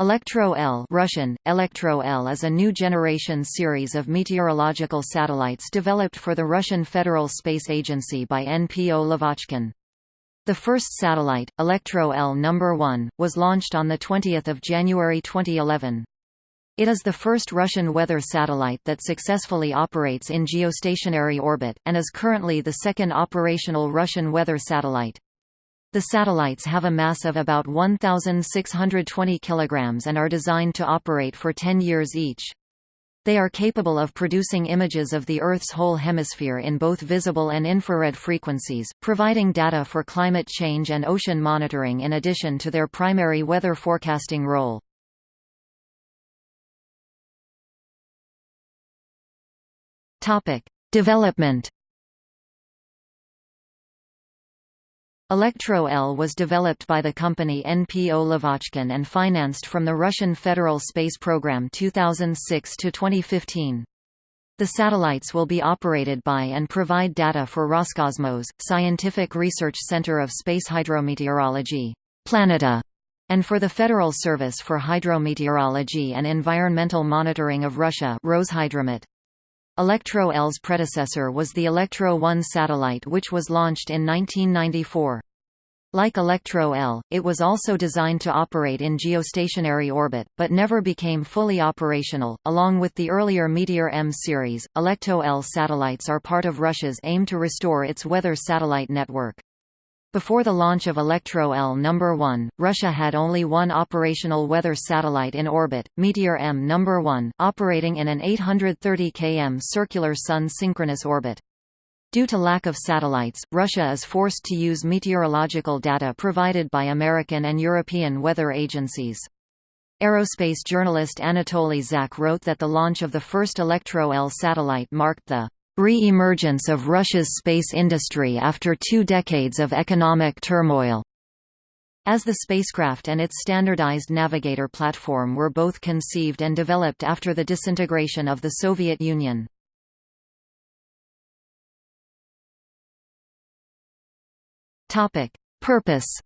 Elektro-L Russian, Elektro-L is a new generation series of meteorological satellites developed for the Russian Federal Space Agency by NPO Lavochkin. The first satellite, Electro-L No. 1, was launched on 20 January 2011. It is the first Russian weather satellite that successfully operates in geostationary orbit, and is currently the second operational Russian weather satellite. The satellites have a mass of about 1,620 kg and are designed to operate for 10 years each. They are capable of producing images of the Earth's whole hemisphere in both visible and infrared frequencies, providing data for climate change and ocean monitoring in addition to their primary weather forecasting role. Development Elektro-L was developed by the company NPO Lavochkin and financed from the Russian Federal Space Program 2006–2015. The satellites will be operated by and provide data for Roscosmos, Scientific Research Center of Space Hydrometeorology Planeta, and for the Federal Service for Hydrometeorology and Environmental Monitoring of Russia Roshydromet. Elektro-L's predecessor was the Electro-1 satellite which was launched in 1994. Like Electro-L, it was also designed to operate in geostationary orbit, but never became fully operational. Along with the earlier Meteor M series, Electro-L satellites are part of Russia's aim to restore its weather satellite network. Before the launch of Electro-L No. 1, Russia had only one operational weather satellite in orbit, Meteor M No. 1, operating in an 830 km circular Sun synchronous orbit. Due to lack of satellites, Russia is forced to use meteorological data provided by American and European weather agencies. Aerospace journalist Anatoly Zak wrote that the launch of the first Electro-L satellite marked the re-emergence of Russia's space industry after two decades of economic turmoil. As the spacecraft and its standardized navigator platform were both conceived and developed after the disintegration of the Soviet Union. Purpose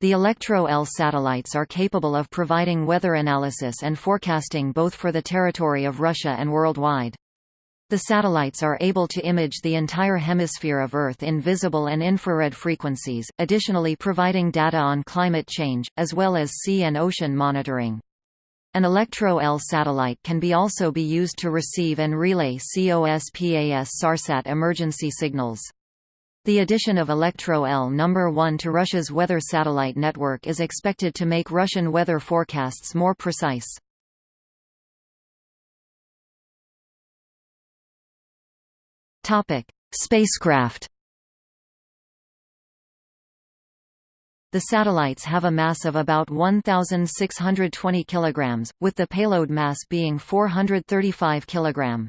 The Electro-L satellites are capable of providing weather analysis and forecasting both for the territory of Russia and worldwide. The satellites are able to image the entire hemisphere of Earth in visible and infrared frequencies, additionally providing data on climate change, as well as sea and ocean monitoring. An Electro-L satellite can be also be used to receive and relay COSPAS SARSAT emergency signals. The addition of Electro-L No. 1 to Russia's weather satellite network is expected to make Russian weather forecasts more precise. Topic: Spacecraft The satellites have a mass of about 1,620 kg, with the payload mass being 435 kg.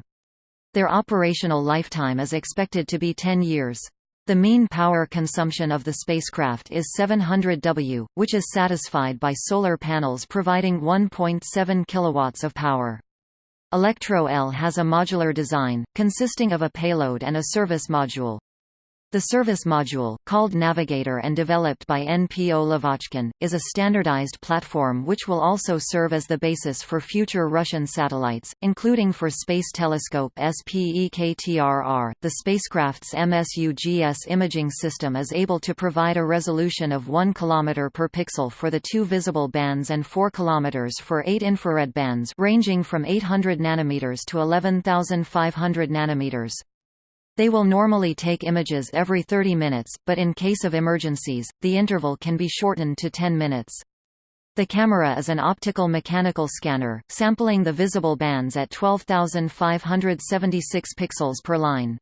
Their operational lifetime is expected to be 10 years. The mean power consumption of the spacecraft is 700 W, which is satisfied by solar panels providing 1.7 kilowatts of power. Elektro-L has a modular design, consisting of a payload and a service module. The service module, called Navigator and developed by NPO Lavochkin, is a standardized platform which will also serve as the basis for future Russian satellites, including for Space Telescope Spektr-R. The spacecraft's MSU-GS imaging system is able to provide a resolution of 1 km per pixel for the two visible bands and 4 km for eight infrared bands ranging from 800 nanometers to 11,500 nanometers. They will normally take images every 30 minutes, but in case of emergencies, the interval can be shortened to 10 minutes. The camera is an optical mechanical scanner, sampling the visible bands at 12,576 pixels per line.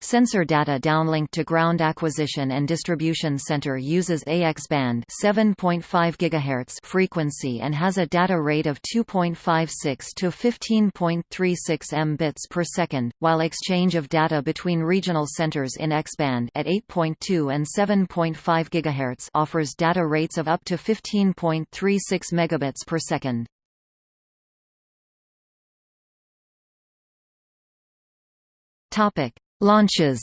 Sensor data downlinked to Ground Acquisition and Distribution Center uses AX band 7.5 GHz frequency and has a data rate of 2.56 to 15.36 mbits per second, while exchange of data between regional centers in X band at 8.2 and 7.5 GHz offers data rates of up to 15.36 megabits per second. Topic Launches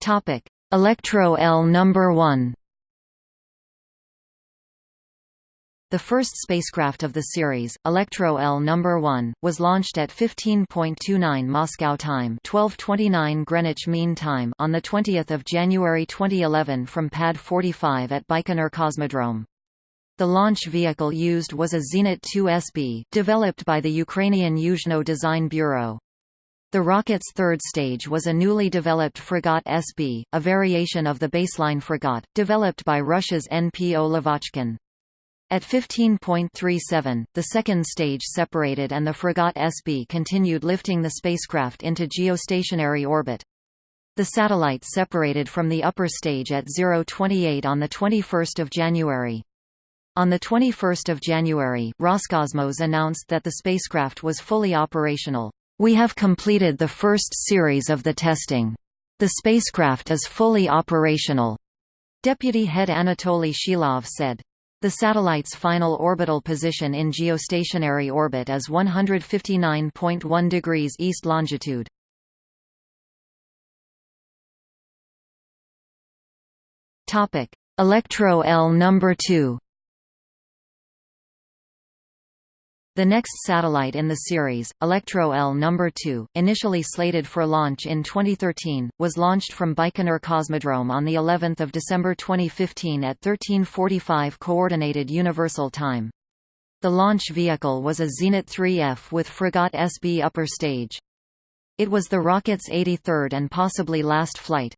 Topic: Electro L number 1. The first spacecraft of the series, Electro L number 1, was launched at 15.29 Moscow time, 12:29 Greenwich Mean Time on the 20th of January 2011 from Pad 45 at Baikonur Cosmodrome. The launch vehicle used was a Zenit 2SB, developed by the Ukrainian Yuzhnoye Design Bureau. The rocket's third stage was a newly developed Fregat SB, a variation of the baseline Fregat, developed by Russia's NPO Lavochkin. At 15.37, the second stage separated and the Fregat SB continued lifting the spacecraft into geostationary orbit. The satellite separated from the upper stage at 028 on 21 January. On 21 January, Roscosmos announced that the spacecraft was fully operational. We have completed the first series of the testing. The spacecraft is fully operational. Deputy head Anatoly Shilov said. The satellite's final orbital position in geostationary orbit is 159.1 degrees east longitude. Electro L number 2. The next satellite in the series, Electro L number 2, initially slated for launch in 2013, was launched from Baikonur Cosmodrome on the 11th of December 2015 at 13:45 coordinated universal time. The launch vehicle was a Zenit 3F with Fregat SB upper stage. It was the rocket's 83rd and possibly last flight.